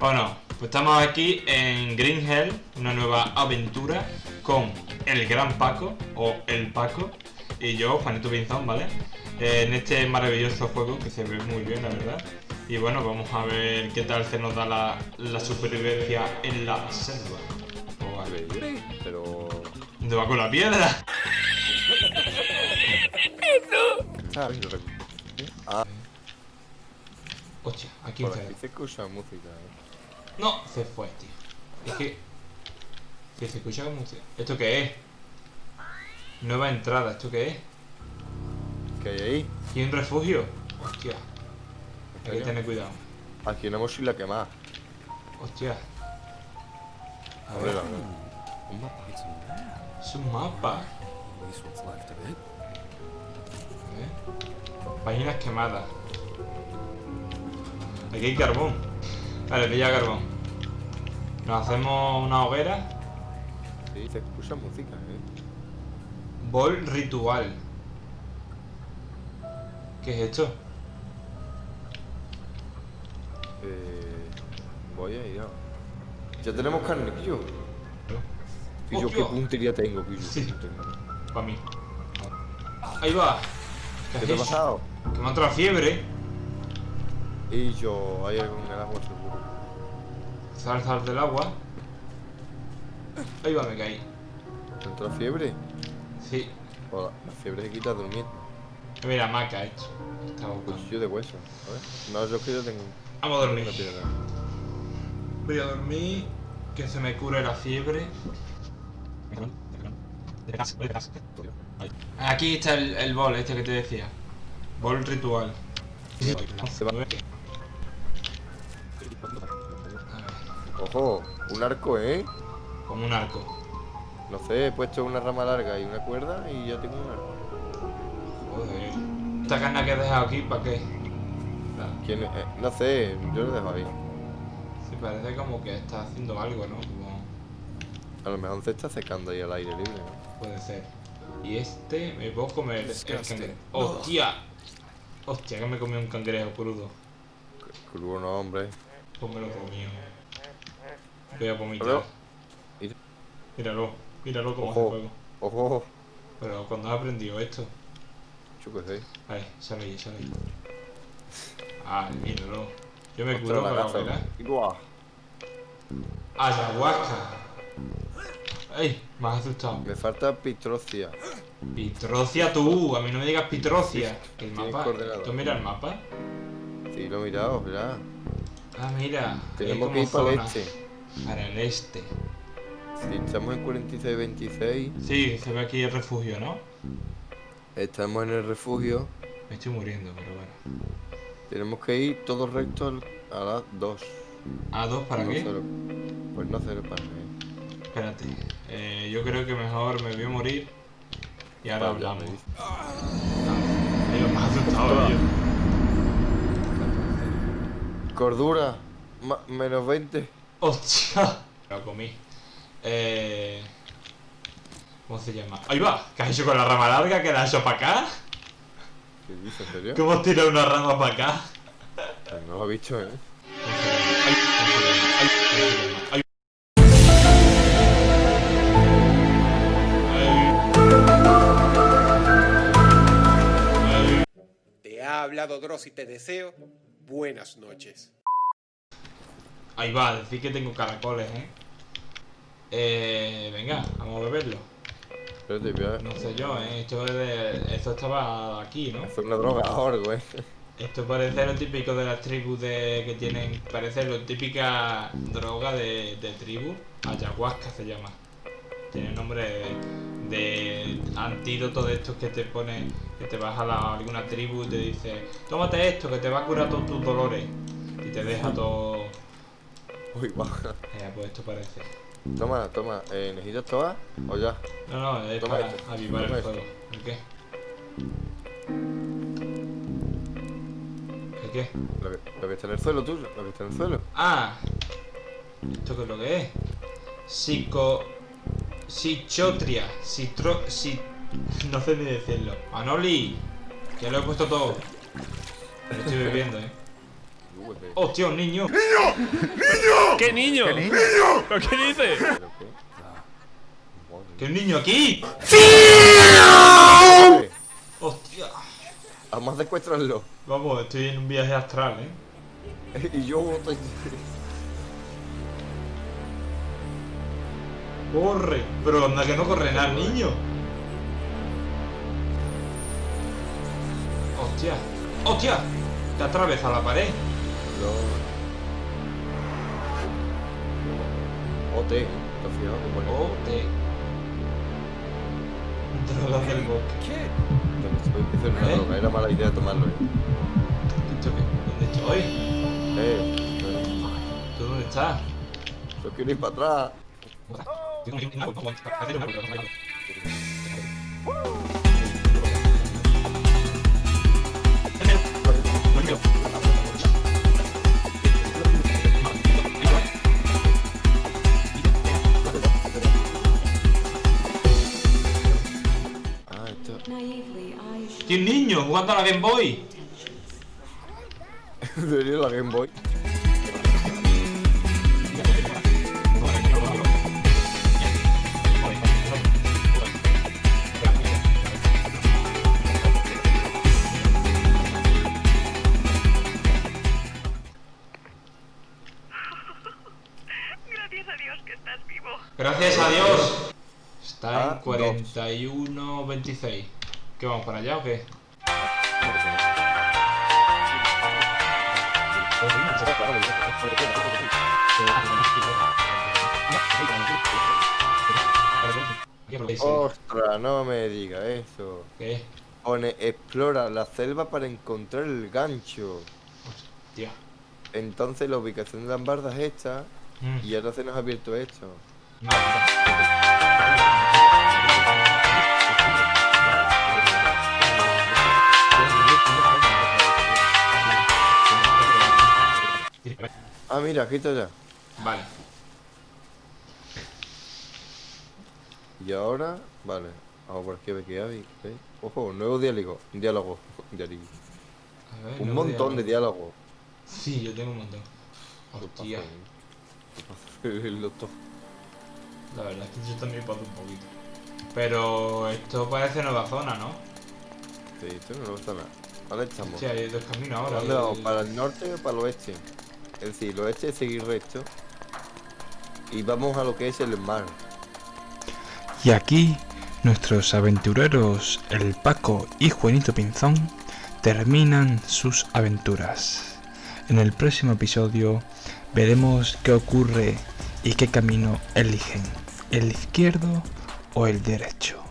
Bueno, pues estamos aquí en Green Hell, una nueva aventura con el Gran Paco, o el Paco, y yo, Juanito Pinzón, ¿vale? Eh, en este maravilloso juego que se ve muy bien, la verdad. Y bueno, vamos a ver qué tal se nos da la, la supervivencia en la selva. Oh, vale. Pero. ¿Dónde va con la piedra? Lo recuerdo. Ah, Hostia, aquí por aquí se escucha música, eh. No, se fue, tío. Es que... Que se escucha como... ¿Esto qué es? Nueva entrada, ¿esto qué es? ¿Qué hay ahí? ¿Y un refugio? Hostia. Hay que tener cuidado. Aquí una mochila quemada. Hostia. A A ver, a ver. Un mapa. A es un mapa. A ver. Páginas quemadas. Aquí hay carbón. Vale, pilla carbón. Nos hacemos una hoguera. Sí, se escucha música, eh. Bol ritual. ¿Qué es esto? Eh. Voy a ir a. Ya tenemos carne. Pillo, Hostia. qué puntería tengo, Pillo. Sí. Para mí. Ahí va. ¿Qué te ha pasado? Que me ha entrado fiebre. Y yo, hay algo en el agua seguro. Sal, sal del agua. Ahí va, me caí. ¿Te entró fiebre? Sí. O la, fiebre se quita durmiendo. Mira, maca hecho. Estaba. Cuchillo de hueso. A ver. No, yo que yo tengo Vamos a dormir. Voy a dormir. Que se me cure la fiebre. Aquí está el, el bol este que te decía. Bol ritual. Se va. Ojo, un arco, ¿eh? Como un arco. No sé, he puesto una rama larga y una cuerda y ya tengo un arco. Joder. Esta carne que he dejado aquí, ¿para qué? ¿Quién es? Eh, no sé, yo lo dejo ahí. Sí, parece como que está haciendo algo, ¿no? Como... A lo mejor se está secando ahí al aire libre, ¿no? Puede ser. Y este me puedo comer el cangrejo. ¡Hostia! Hostia, que me comí un cangrejo crudo. Crudo no, hombre. Pues me lo comí. Voy a vomitar. Pero- ¿Y- Míralo, míralo como Ojo. hace fuego. Ojo, Pero cuando has aprendido esto. yo qué sé. Vale, sale ahí, sale ahí. Ah, míralo. Yo me curo hoguera. Y ¡buah! Ayahuasca. ¡Ay! Me has asustado. Me falta pitrocia. Pitrocia tú, a mí no me digas Pitrocia. El mapa. ¿Tú mira el mapa? Sí, lo he mirado, mirá. Ah, mira. Tenemos que ir para el este. Para el este. Si estamos en 46-26, Sí, se ve aquí el refugio, ¿no? estamos en el refugio. Me estoy muriendo, pero bueno. Tenemos que ir todos rectos a las 2. ¿A dos para no qué? cero. Pues no cero para mí. Espérate. Eh, yo creo que mejor me voy a morir. Y ahora Vale, hablamos. me me has asustado. Cordura, ma- menos 20. ¡Hostia! Lo comí. Eh... ¿Cómo se llama? ¡Ahí va! ¿Qué has hecho con la rama larga? ¿Que la has hecho para acá? ¿Qué dices, en serio? ¿Cómo has tirado una rama para acá? Pues no lo he visto, ¿eh? Ay, ay, ay, ay. Ay. Te ha hablado Dross y te deseo buenas noches. Ahí va, decir que tengo caracoles, ¿eh? Eh, venga, vamos a beberlo. Espérate, voy a No sé yo, ¿eh? Esto, es de- esto estaba aquí, ¿no? hacer una droga ahora, güey. Esto parece lo típico de las tribus de, que tienen, parece lo típica droga de, de tribu, ayahuasca se llama. Tiene nombre de, de antídoto de estos que te pone, que te vas a la- alguna tribu y te dice, tómate esto que te va a curar todos tus dolores. Y te deja todo... Uy, baja. Eh, pues esto parece. Toma, toma. Eh, ¿Necesitas todas? ¿O ya? No, no, es Toma para esto, avivar toma el esto. fuego. ¿El qué? ¿El qué? Lo que, lo que está en el suelo, tú. Lo que está en el suelo. Ah, ¿esto qué es lo que es? Psico... Sichotria, citro... Si... No sé ni decirlo. Manoli, que lo he puesto todo. Lo estoy bebiendo, eh. ¡Hostia, un niño! ¡Niño! ¡Niño! ¿Qué niño? ¿Qué niño? ¿Pero qué dices? ¿Pero qué? ¡Que un niño aquí! Madre. ¡Hostia! Vamos a secuestrarlo. Vamos, estoy en un viaje astral, ¿eh? y yo estoy... ¡Corre! Pero anda que no corre nada, el niño. ¡Hostia! ¡Hostia! Te atraviesa la pared. OT, ¿te has fijado ¡Oh, te! Drogas del bosque. Eso es una droga, era mala idea tomarlo, eh. ¿Esto qué? ¿Dónde estoy? Eh, eh, ¿Tú dónde estás? yo quiero ir para atrás. I should ¡Tío, un niño jugando a la Game Boy! La Game Boy. Gracias a Dios que estás vivo. ¡Gracias a Dios! Está Ah, en dos. 41.26. ¿Qué vamos para allá o qué? Ostras, no me diga eso. ¿Qué? Pone explora la selva para encontrar el gancho. Tío. Entonces la ubicación de las bardas es esta Mm. y ahora se nos ha abierto esto. No, no. Ah, mira, aquí está ya. Vale. Y ahora, vale. Vamos por aquí a ver qué hay. ¿eh? Ojo, nuevo diálogo. Diálogo. Diálogo. Ver, Un montón de diálogo. Sí, yo tengo un montón. ¿Qué Hostia. La verdad es que yo también paso un poquito. Pero esto parece nueva zona, ¿no? Sí, esto no me gusta nada. ¿Dónde estamos? Sí, hay dos caminos ahora. ¿Dónde vamos? ¿Para el norte o para el oeste? El oeste es seguir recto. Y vamos a lo que es el mar. Y aquí nuestros aventureros, el Paco y Juanito Pinzón, terminan sus aventuras. En el próximo episodio veremos qué ocurre y qué camino eligen, el izquierdo o el derecho.